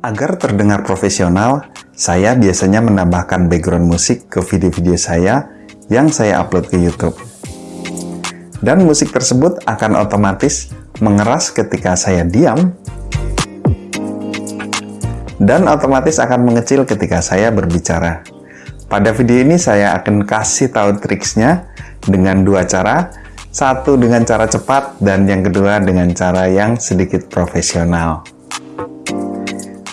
Agar terdengar profesional, saya biasanya menambahkan background musik ke video-video saya yang saya upload ke YouTube. Dan musik tersebut akan otomatis mengeras ketika saya diam dan otomatis akan mengecil ketika saya berbicara. Pada video ini saya akan kasih tahu triksnya dengan dua cara, satu dengan cara cepat dan yang kedua dengan cara yang sedikit profesional.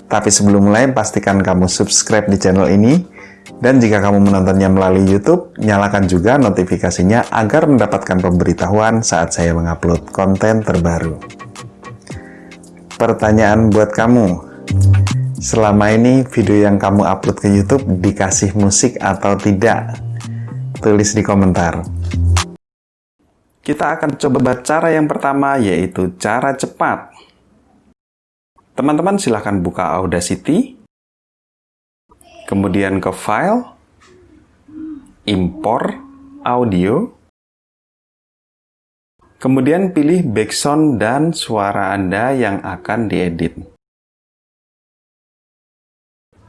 Tapi sebelum mulai, pastikan kamu subscribe di channel ini. Dan jika kamu menontonnya melalui YouTube, nyalakan juga notifikasinya agar mendapatkan pemberitahuan saat saya mengupload konten terbaru. Pertanyaan buat kamu, selama ini video yang kamu upload ke YouTube dikasih musik atau tidak? Tulis di komentar. Kita akan coba cara yang pertama yaitu cara cepat. Teman-teman silahkan buka Audacity, kemudian ke File, Import Audio, kemudian pilih background dan suara Anda yang akan diedit.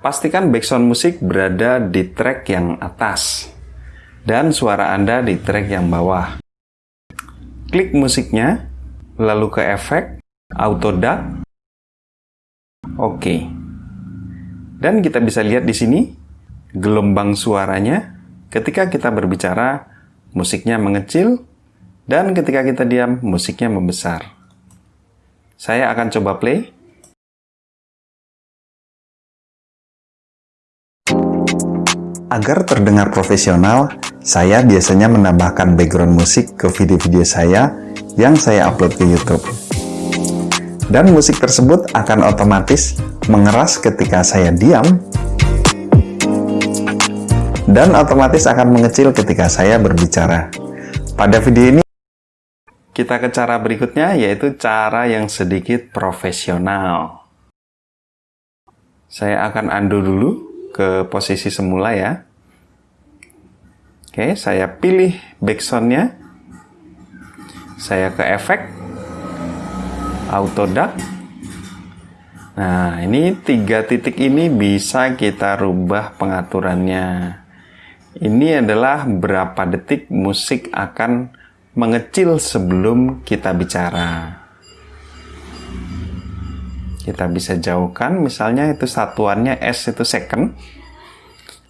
Pastikan background musik berada di track yang atas dan suara Anda di track yang bawah. Klik musiknya, lalu ke efek, auto duck, Oke. Dan kita bisa lihat di sini gelombang suaranya ketika kita berbicara musiknya mengecil dan ketika kita diam musiknya membesar. Saya akan coba play. Agar terdengar profesional, saya biasanya menambahkan background musik ke video-video saya yang saya upload ke YouTube dan musik tersebut akan otomatis mengeras ketika saya diam dan otomatis akan mengecil ketika saya berbicara. Pada video ini, kita ke cara berikutnya, yaitu cara yang sedikit profesional. Saya akan undo dulu ke posisi semula ya. Oke, saya pilih backsoundnya. Saya ke efek, auto duck. Nah, ini tiga titik ini bisa kita rubah pengaturannya. Ini adalah berapa detik musik akan mengecil sebelum kita bicara. Kita bisa jauhkan, misalnya itu satuannya S itu second.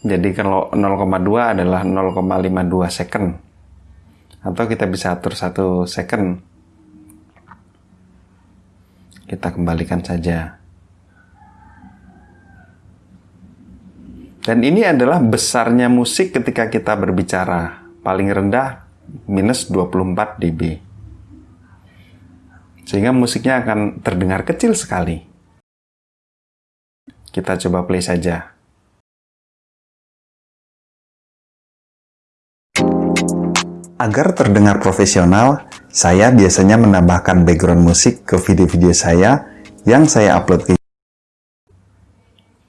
Jadi kalau 0,2 adalah 0,52 second. Atau kita bisa atur satu second kita kembalikan saja. Dan ini adalah besarnya musik ketika kita berbicara. Paling rendah minus 24 dB. Sehingga musiknya akan terdengar kecil sekali. Kita coba play saja. Agar terdengar profesional, saya biasanya menambahkan background musik ke video-video saya yang saya upload ke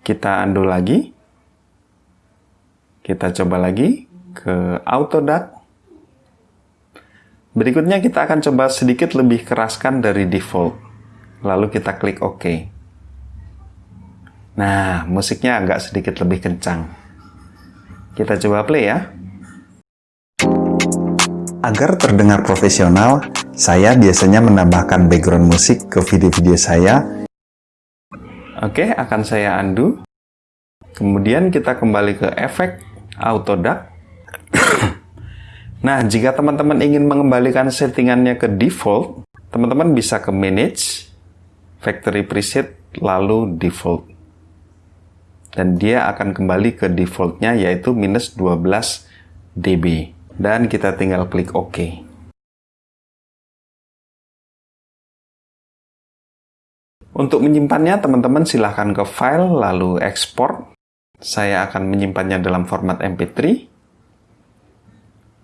Kita undo lagi. Kita coba lagi ke Autodat. Berikutnya kita akan coba sedikit lebih keraskan dari default. Lalu kita klik OK. Nah, musiknya agak sedikit lebih kencang. Kita coba play ya. Agar terdengar profesional, saya biasanya menambahkan background musik ke video-video saya. Oke, akan saya undo. Kemudian kita kembali ke efek auto duck. nah, jika teman-teman ingin mengembalikan settingannya ke default, teman-teman bisa ke manage, factory preset, lalu default. Dan dia akan kembali ke defaultnya yaitu minus 12 dB dan kita tinggal klik OK. Untuk menyimpannya, teman-teman silahkan ke File, lalu Export. Saya akan menyimpannya dalam format MP3.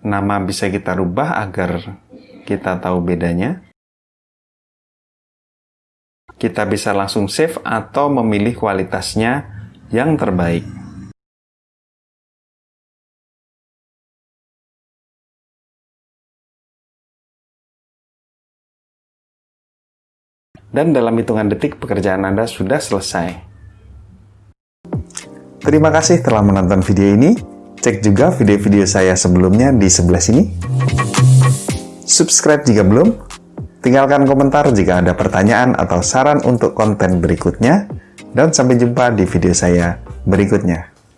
Nama bisa kita rubah agar kita tahu bedanya. Kita bisa langsung save atau memilih kualitasnya yang terbaik. Dan dalam hitungan detik pekerjaan Anda sudah selesai. Terima kasih telah menonton video ini. Cek juga video-video saya sebelumnya di sebelah sini. Subscribe jika belum. Tinggalkan komentar jika ada pertanyaan atau saran untuk konten berikutnya. Dan sampai jumpa di video saya berikutnya.